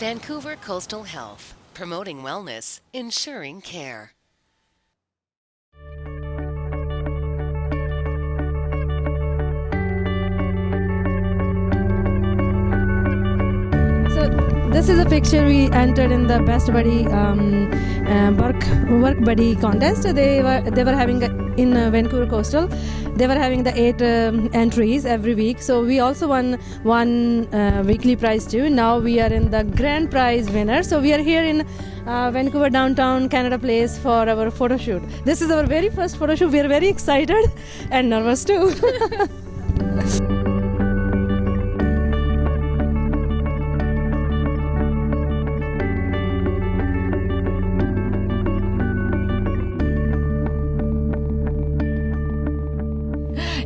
Vancouver Coastal Health, promoting wellness, ensuring care. This is a picture we entered in the best buddy um, uh, work work buddy contest. They were they were having a, in uh, Vancouver Coastal. They were having the eight um, entries every week. So we also won one uh, weekly prize too. Now we are in the grand prize winner. So we are here in uh, Vancouver downtown Canada Place for our photo shoot. This is our very first photo shoot. We are very excited and nervous too.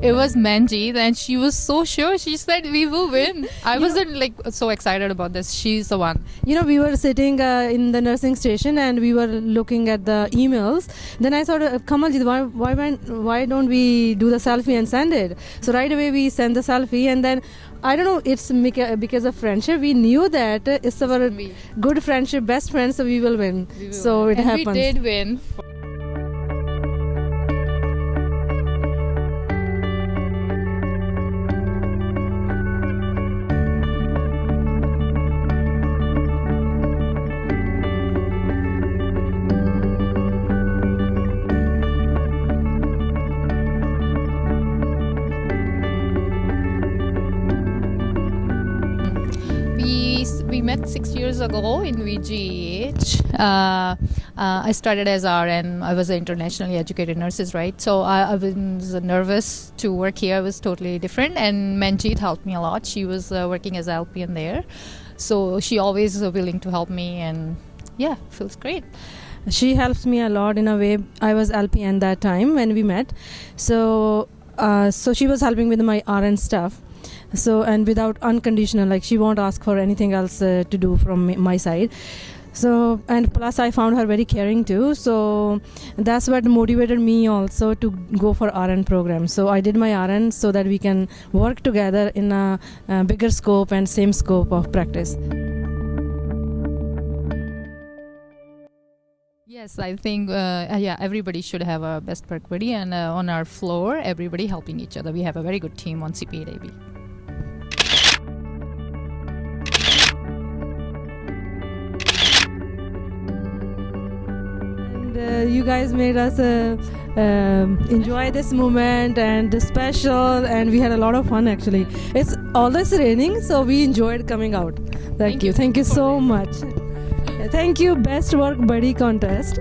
it was Manjeet, and she was so sure. She said we will win. I wasn't like so excited about this. She's the one. you know we were sitting uh, in the nursing station and we were looking at the emails then i thought uh, kamaljit why, why why don't we do the selfie and send it so right away we sent the selfie and then i don't know it's because of friendship we knew that uh, it's our good friendship best friends so we will win We will so win. it and happens We did win. We met six years ago in VGH. Uh, uh, I started as RN. I was an internationally educated nurses, right? So I, I was nervous to work here. It was totally different, and Manjeet helped me a lot. She was uh, working as LPN there, so she always willing to help me, and yeah, feels great. she helps me a lot in a way i was lpn that time when we met so uh, so she was helping with my rn stuff so and without unconditional like she won't ask for anything else uh, to do from my side so and plus i found her very caring too so that's what motivated me also to go for rn program so i did my rn so that we can work together in a, uh bigger scope and same scope of practice Yes, I think uh, yeah, everybody should have a best buddy, and uh, on our floor, everybody helping each other. We have a very good team on CPADB. And uh, you guys made us uh, um, enjoy this moment and the special and we had a lot of fun actually. It's always raining so we enjoyed coming out. Thank, Thank you. you. Thank you so much. Thank you best work buddy contest